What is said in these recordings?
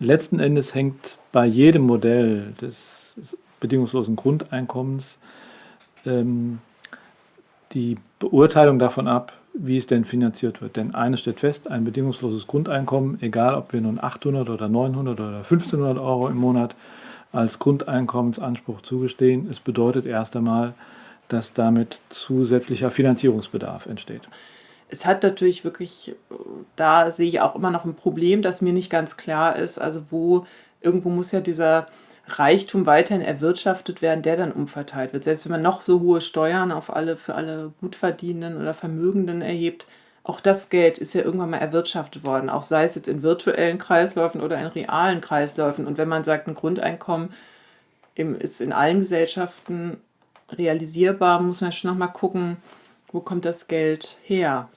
Letzten Endes hängt bei jedem Modell des bedingungslosen Grundeinkommens ähm, die Beurteilung davon ab, wie es denn finanziert wird. Denn eines steht fest, ein bedingungsloses Grundeinkommen, egal ob wir nun 800 oder 900 oder 1500 Euro im Monat als Grundeinkommensanspruch zugestehen, es bedeutet erst einmal, dass damit zusätzlicher Finanzierungsbedarf entsteht. Es hat natürlich wirklich, da sehe ich auch immer noch ein Problem, das mir nicht ganz klar ist, also wo irgendwo muss ja dieser Reichtum weiterhin erwirtschaftet werden, der dann umverteilt wird. Selbst wenn man noch so hohe Steuern auf alle, für alle Gutverdienenden oder Vermögenden erhebt, auch das Geld ist ja irgendwann mal erwirtschaftet worden, auch sei es jetzt in virtuellen Kreisläufen oder in realen Kreisläufen. Und wenn man sagt, ein Grundeinkommen ist in allen Gesellschaften realisierbar, muss man schon nochmal gucken, wo kommt das Geld her.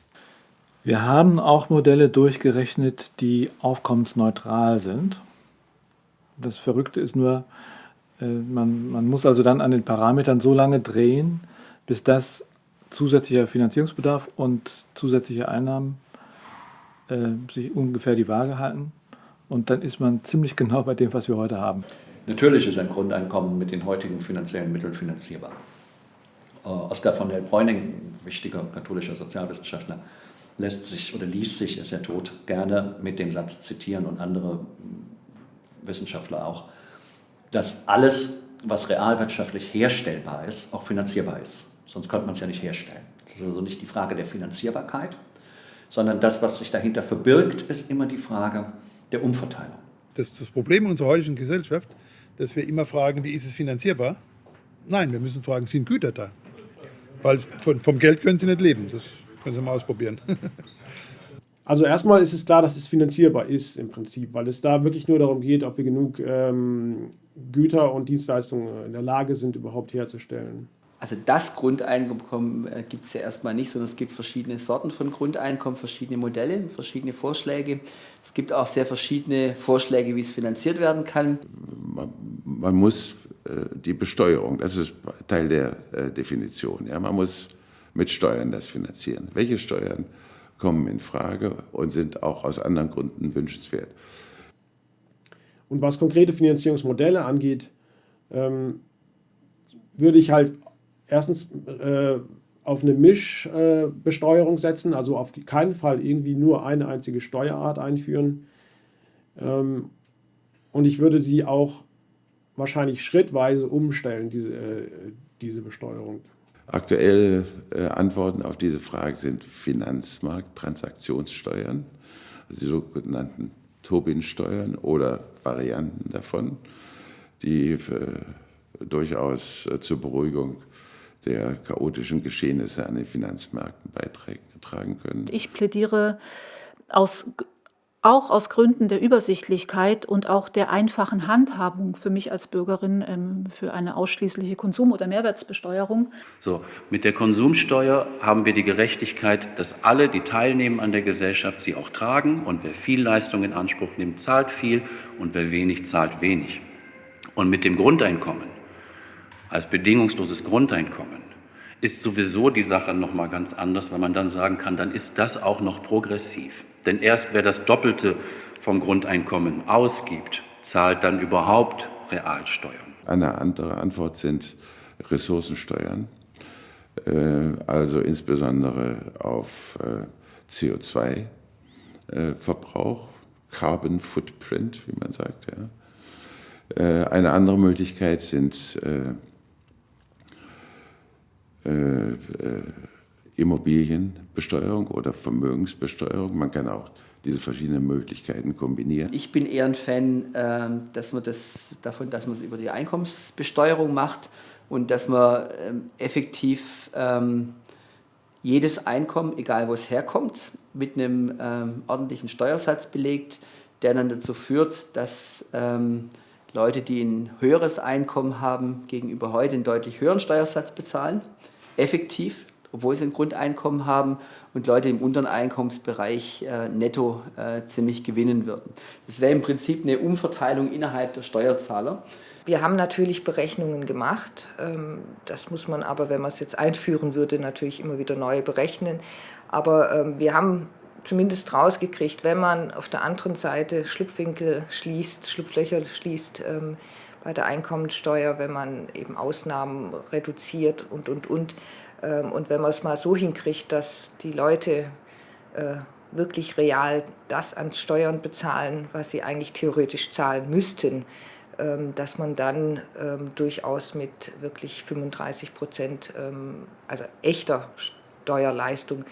Wir haben auch Modelle durchgerechnet, die aufkommensneutral sind. Das Verrückte ist nur, äh, man, man muss also dann an den Parametern so lange drehen, bis das zusätzlicher Finanzierungsbedarf und zusätzliche Einnahmen äh, sich ungefähr die Waage halten. Und dann ist man ziemlich genau bei dem, was wir heute haben. Natürlich ist ein Grundeinkommen mit den heutigen finanziellen Mitteln finanzierbar. Äh, Oskar von der Bräuning, wichtiger katholischer Sozialwissenschaftler, lässt sich oder liest sich, ist ja tot, gerne mit dem Satz zitieren und andere Wissenschaftler auch, dass alles, was realwirtschaftlich herstellbar ist, auch finanzierbar ist. Sonst könnte man es ja nicht herstellen. Das ist also nicht die Frage der Finanzierbarkeit, sondern das, was sich dahinter verbirgt, ist immer die Frage der Umverteilung. Das ist das Problem unserer heutigen Gesellschaft, dass wir immer fragen, wie ist es finanzierbar? Nein, wir müssen fragen, sind Güter da? Weil von, vom Geld können sie nicht leben. Das können sie mal ausprobieren. Also erstmal ist es klar, dass es finanzierbar ist im Prinzip, weil es da wirklich nur darum geht, ob wir genug ähm, Güter und Dienstleistungen in der Lage sind, überhaupt herzustellen. Also das Grundeinkommen äh, gibt es ja erstmal nicht, sondern es gibt verschiedene Sorten von Grundeinkommen, verschiedene Modelle, verschiedene Vorschläge. Es gibt auch sehr verschiedene Vorschläge, wie es finanziert werden kann. Man, man muss die Besteuerung, das ist Teil der äh, Definition. Ja, man muss mit Steuern das finanzieren. Welche Steuern? kommen in Frage und sind auch aus anderen Gründen wünschenswert. Und was konkrete Finanzierungsmodelle angeht, ähm, würde ich halt erstens äh, auf eine Mischbesteuerung äh, setzen, also auf keinen Fall irgendwie nur eine einzige Steuerart einführen. Ähm, und ich würde sie auch wahrscheinlich schrittweise umstellen, diese, äh, diese Besteuerung. Aktuelle äh, Antworten auf diese Frage sind Finanzmarkttransaktionssteuern, also die sogenannten Tobin-Steuern oder Varianten davon, die äh, durchaus äh, zur Beruhigung der chaotischen Geschehnisse an den Finanzmärkten beitragen können. Ich plädiere aus auch aus Gründen der Übersichtlichkeit und auch der einfachen Handhabung für mich als Bürgerin ähm, für eine ausschließliche Konsum- oder Mehrwertsbesteuerung. So, mit der Konsumsteuer haben wir die Gerechtigkeit, dass alle, die teilnehmen an der Gesellschaft, sie auch tragen und wer viel Leistung in Anspruch nimmt, zahlt viel und wer wenig, zahlt wenig. Und mit dem Grundeinkommen als bedingungsloses Grundeinkommen ist sowieso die Sache noch mal ganz anders, weil man dann sagen kann, dann ist das auch noch progressiv. Denn erst wer das Doppelte vom Grundeinkommen ausgibt, zahlt dann überhaupt Realsteuern. Eine andere Antwort sind Ressourcensteuern, äh, also insbesondere auf äh, CO2-Verbrauch, Carbon Footprint, wie man sagt. Äh, eine andere Möglichkeit sind Immobilienbesteuerung oder Vermögensbesteuerung. Man kann auch diese verschiedenen Möglichkeiten kombinieren. Ich bin eher ein Fan ähm, dass man das, davon, dass man es über die Einkommensbesteuerung macht und dass man ähm, effektiv ähm, jedes Einkommen, egal wo es herkommt, mit einem ordentlichen Steuersatz belegt, der dann dazu führt, dass Leute, die ein höheres Einkommen haben, gegenüber heute einen deutlich höheren Steuersatz bezahlen, effektiv obwohl sie ein Grundeinkommen haben und Leute im unteren Einkommensbereich äh, netto äh, ziemlich gewinnen würden. Das wäre im Prinzip eine Umverteilung innerhalb der Steuerzahler. Wir haben natürlich Berechnungen gemacht. Ähm, das muss man aber, wenn man es jetzt einführen würde, natürlich immer wieder neu berechnen. Aber ähm, wir haben zumindest rausgekriegt, wenn man auf der anderen Seite Schlupfwinkel schließt, Schlupflöcher schließt ähm, bei der Einkommensteuer, wenn man eben Ausnahmen reduziert und, und, und. Ähm, und wenn man es mal so hinkriegt, dass die Leute äh, wirklich real das an Steuern bezahlen, was sie eigentlich theoretisch zahlen müssten, ähm, dass man dann ähm, durchaus mit wirklich 35 Prozent, also echter Steuerleistung,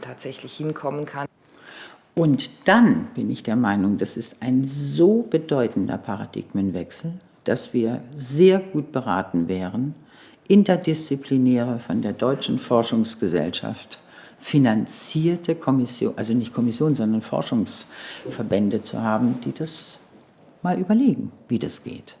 tatsächlich hinkommen kann. Und dann bin ich der Meinung, das ist ein so bedeutender Paradigmenwechsel, dass wir sehr gut beraten wären, interdisziplinäre von der Deutschen Forschungsgesellschaft finanzierte Kommission, also nicht Kommission, sondern Forschungsverbände zu haben, die das mal überlegen, wie das geht.